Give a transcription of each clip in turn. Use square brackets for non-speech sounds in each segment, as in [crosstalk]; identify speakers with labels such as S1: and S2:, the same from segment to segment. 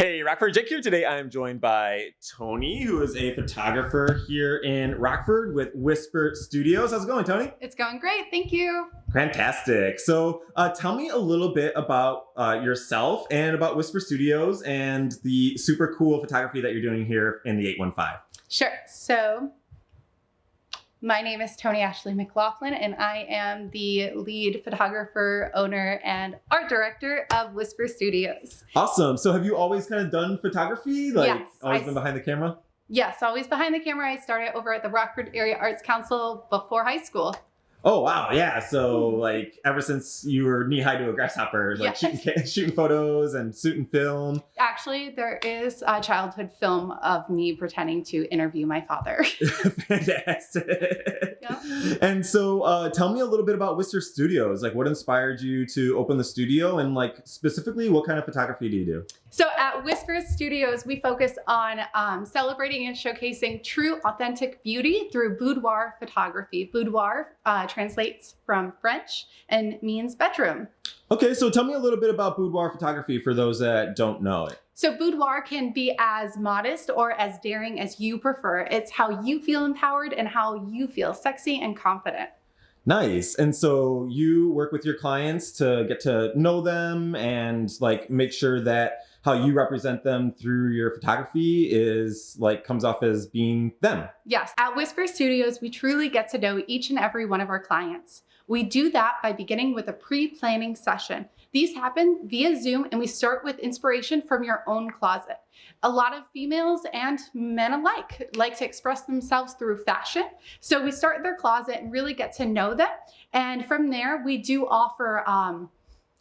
S1: Hey, Rockford Jake here. Today I am joined by Tony, who is a photographer here in Rockford with Whisper Studios. How's it going, Tony?
S2: It's going great, thank you.
S1: Fantastic. So uh, tell me a little bit about uh, yourself and about Whisper Studios and the super cool photography that you're doing here in the 815.
S2: Sure. So my name is Tony Ashley McLaughlin, and I am the lead photographer, owner, and art director of Whisper Studios.
S1: Awesome. So have you always kind of done photography? Like
S2: Yes,
S1: always
S2: I-
S1: been behind the camera?
S2: Yes, always behind the camera. I started over at the Rockford Area Arts Council before high school.
S1: Oh wow, yeah. So like ever since you were knee high to a grasshopper, like shooting, [laughs] shooting photos and shooting film.
S2: Actually, there is a childhood film of me pretending to interview my father. [laughs]
S1: Fantastic.
S2: Yeah. [laughs]
S1: And so, uh, tell me a little bit about Whisper Studios. Like, what inspired you to open the studio, and like specifically, what kind of photography do you do?
S2: So at Whisper Studios, we focus on um, celebrating and showcasing true, authentic beauty through boudoir photography. Boudoir uh, translates from French and means bedroom.
S1: Okay, so tell me a little bit about boudoir photography for those that don't know it.
S2: So boudoir can be as modest or as daring as you prefer. It's how you feel empowered and how you feel sexy and confident.
S1: Nice. And so you work with your clients to get to know them and like make sure that how you represent them through your photography is like comes off as being them.
S2: Yes, at Whisper Studios, we truly get to know each and every one of our clients. We do that by beginning with a pre-planning session. These happen via Zoom and we start with inspiration from your own closet. A lot of females and men alike like to express themselves through fashion. So we start their closet and really get to know them. And from there, we do offer um,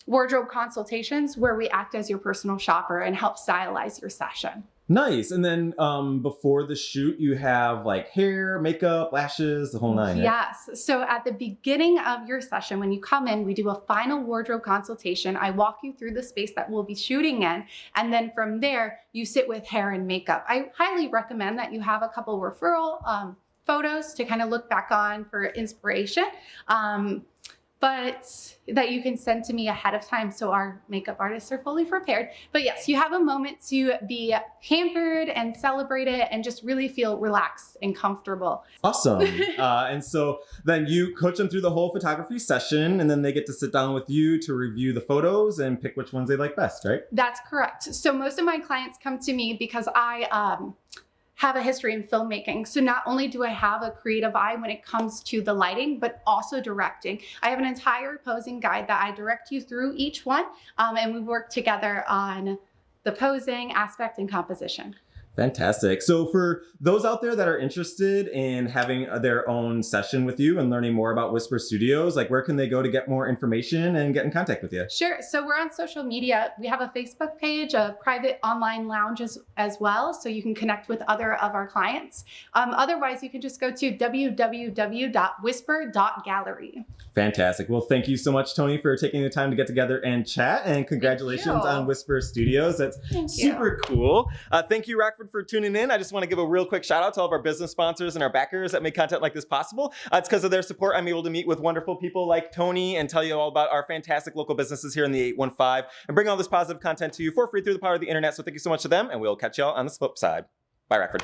S2: wardrobe consultations where we act as your personal shopper and help stylize your session.
S1: Nice. And then um, before the shoot, you have like hair, makeup, lashes, the whole nine. right?
S2: Yes. So at the beginning of your session, when you come in, we do a final wardrobe consultation. I walk you through the space that we'll be shooting in. And then from there, you sit with hair and makeup. I highly recommend that you have a couple referral um, photos to kind of look back on for inspiration. Um, but that you can send to me ahead of time so our makeup artists are fully prepared. But yes, you have a moment to be pampered and celebrate it and just really feel relaxed and comfortable.
S1: Awesome. [laughs] uh, and so then you coach them through the whole photography session, and then they get to sit down with you to review the photos and pick which ones they like best, right?
S2: That's correct. So most of my clients come to me because I um, have a history in filmmaking. So not only do I have a creative eye when it comes to the lighting, but also directing. I have an entire posing guide that I direct you through each one, um, and we work together on the posing aspect and composition.
S1: Fantastic. So for those out there that are interested in having their own session with you and learning more about Whisper Studios, like where can they go to get more information and get in contact with you?
S2: Sure. So we're on social media. We have a Facebook page, a private online lounge as, as well, so you can connect with other of our clients. Um, otherwise, you can just go to www.whisper.gallery.
S1: Fantastic. Well, thank you so much, Tony, for taking the time to get together and chat. And congratulations on Whisper Studios. That's
S2: Thank you.
S1: super cool. Uh, thank you, Rockford, for tuning in. I just want to give a real quick shout out to all of our business sponsors and our backers that make content like this possible. Uh, it's because of their support I'm able to meet with wonderful people like Tony and tell you all about our fantastic local businesses here in the 815 and bring all this positive content to you for free through the power of the internet. So thank you so much to them, and we'll catch y'all on the flip side. Bye, Rockford.